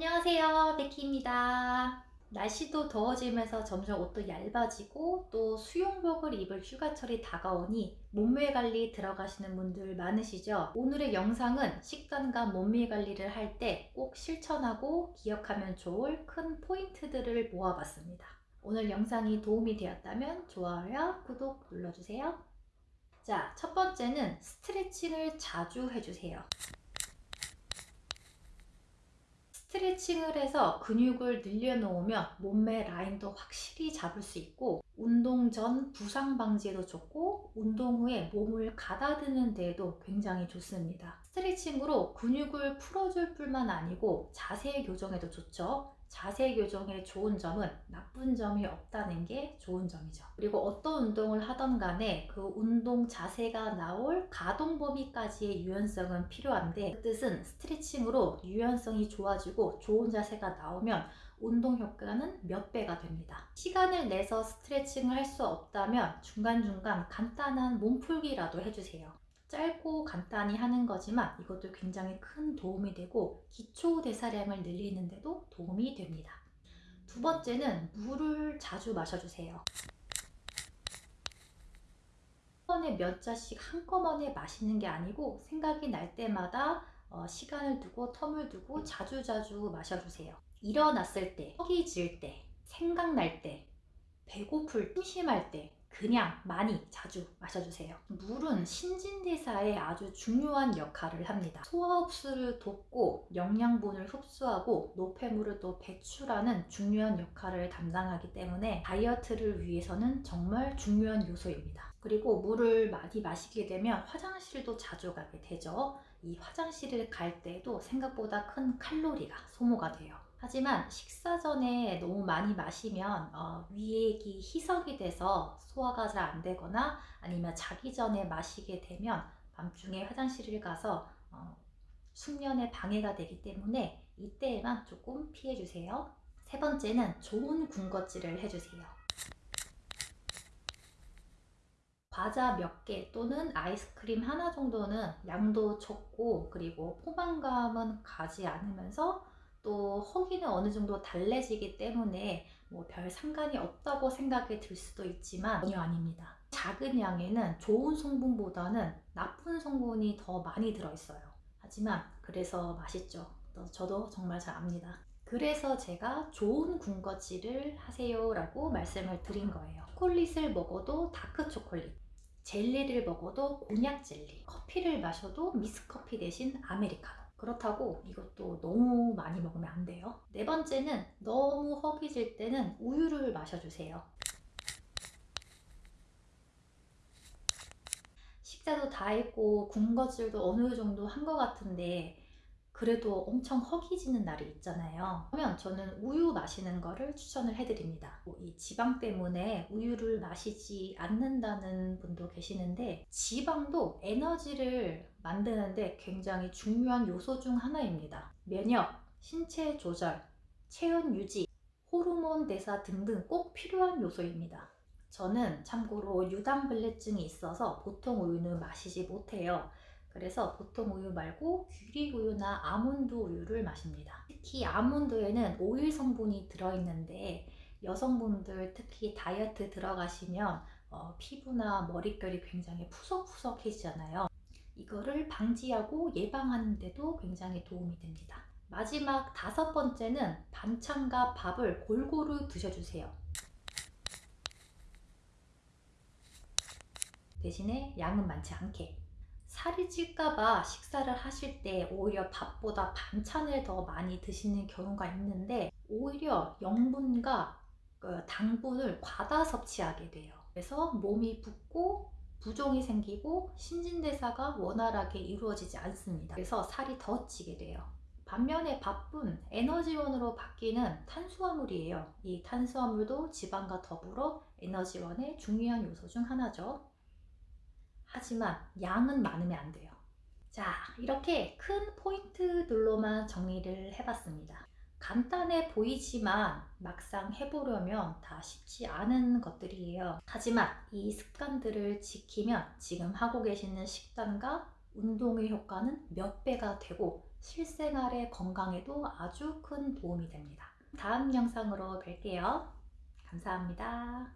안녕하세요 베키입니다. 날씨도 더워지면서 점점 옷도 얇아지고 또 수영복을 입을 휴가철이 다가오니 몸매 관리 들어가시는 분들 많으시죠? 오늘의 영상은 식단과 몸매 관리를 할 때 꼭 실천하고 기억하면 좋을 큰 포인트들을 모아봤습니다. 오늘 영상이 도움이 되었다면 좋아요와 구독 눌러주세요. 자 첫 번째는 스트레칭을 자주 해주세요 스트레칭을 해서 근육을 늘려놓으면 몸매 라인도 확실히 잡을 수 있고 운동 전 부상 방지에도 좋고 운동 후에 몸을 가다드는 데에도 굉장히 좋습니다. 스트레칭으로 근육을 풀어줄 뿐만 아니고 자세 교정에도 좋죠. 자세 교정의 좋은 점은 나쁜 점이 없다는 게 좋은 점이죠. 그리고 어떤 운동을 하던 간에 그 운동 자세가 나올 가동 범위까지의 유연성은 필요한데 그 뜻은 스트레칭으로 유연성이 좋아지고 좋은 자세가 나오면 운동 효과는 몇 배가 됩니다. 시간을 내서 스트레칭을 할 수 없다면 중간중간 간단한 몸풀기라도 해주세요. 짧고 간단히 하는 거지만 이것도 굉장히 큰 도움이 되고 기초 대사량을 늘리는데도 도움이 됩니다. 두 번째는 물을 자주 마셔주세요. 한꺼번에 몇 잔씩 한꺼번에 마시는 게 아니고 생각이 날 때마다 어, 시간을 두고 텀을 두고 자주자주 마셔주세요. 일어났을 때, 허기 질 때, 생각날 때, 배고플, 심심할 때 그냥 많이 자주 마셔주세요. 물은 신진대사에 아주 중요한 역할을 합니다. 소화 흡수를 돕고 영양분을 흡수하고 노폐물을 또 배출하는 중요한 역할을 담당하기 때문에 다이어트를 위해서는 정말 중요한 요소입니다. 그리고 물을 많이 마시게 되면 화장실도 자주 가게 되죠. 이 화장실을 갈 때도 생각보다 큰 칼로리가 소모가 돼요. 하지만 식사 전에 너무 많이 마시면 어, 위액이 희석이 돼서 소화가 잘 안 되거나 아니면 자기 전에 마시게 되면 밤중에 화장실을 가서 어, 숙면에 방해가 되기 때문에 이때에만 조금 피해 주세요. 세 번째는 좋은 군것질을 해주세요. 과자 몇 개 또는 아이스크림 하나 정도는 양도 적고 그리고 포만감은 가지 않으면서 또 허기는 어느 정도 달래지기 때문에 뭐 별 상관이 없다고 생각이 들 수도 있지만 전혀 아닙니다. 작은 양에는 좋은 성분보다는 나쁜 성분이 더 많이 들어있어요. 하지만 그래서 맛있죠. 저도 정말 잘 압니다. 그래서 제가 좋은 군것질을 하세요 라고 말씀을 드린 거예요. 초콜릿을 먹어도 다크 초콜릿, 젤리를 먹어도 곤약 젤리, 커피를 마셔도 미스커피 대신 아메리카노 그렇다고 이것도 너무 많이 먹으면 안 돼요. 네 번째는 너무 허기질 때는 우유를 마셔주세요. 식사도 다 했고 군것질도 어느 정도 한 것 같은데 그래도 엄청 허기지는 날이 있잖아요. 그러면 저는 우유 마시는 거를 추천을 해드립니다. 뭐이 지방 때문에 우유를 마시지 않는다는 분도 계시는데 지방도 에너지를 만드는데 굉장히 중요한 요소 중 하나입니다. 면역, 신체 조절, 체온 유지, 호르몬 대사 등등 꼭 필요한 요소입니다. 저는 참고로 유당불내증이 있어서 보통 우유는 마시지 못해요. 그래서 보통 우유 말고 귀리 우유나 아몬드 우유를 마십니다. 특히 아몬드에는 오일 성분이 들어있는데 여성분들 특히 다이어트 들어가시면 어, 피부나 머릿결이 굉장히 푸석푸석해지잖아요. 이거를 방지하고 예방하는 데도 굉장히 도움이 됩니다. 마지막 다섯 번째는 반찬과 밥을 골고루 드셔주세요. 대신에 양은 많지 않게 살이 찔까봐 식사를 하실 때 오히려 밥보다 반찬을 더 많이 드시는 경우가 있는데 오히려 영분과 그 당분을 과다 섭취하게 돼요. 그래서 몸이 붓고 부종이 생기고 신진대사가 원활하게 이루어지지 않습니다. 그래서 살이 더 찌게 돼요. 반면에 밥은 에너지원으로 바뀌는 탄수화물이에요. 이 탄수화물도 지방과 더불어 에너지원의 중요한 요소 중 하나죠. 하지만 양은 많으면 안 돼요. 자, 이렇게 큰 포인트들로만 정리를 해봤습니다. 간단해 보이지만 막상 해보려면 다 쉽지 않은 것들이에요. 하지만 이 습관들을 지키면 지금 하고 계시는 식단과 운동의 효과는 몇 배가 되고 실생활의 건강에도 아주 큰 도움이 됩니다. 다음 영상으로 뵐게요. 감사합니다.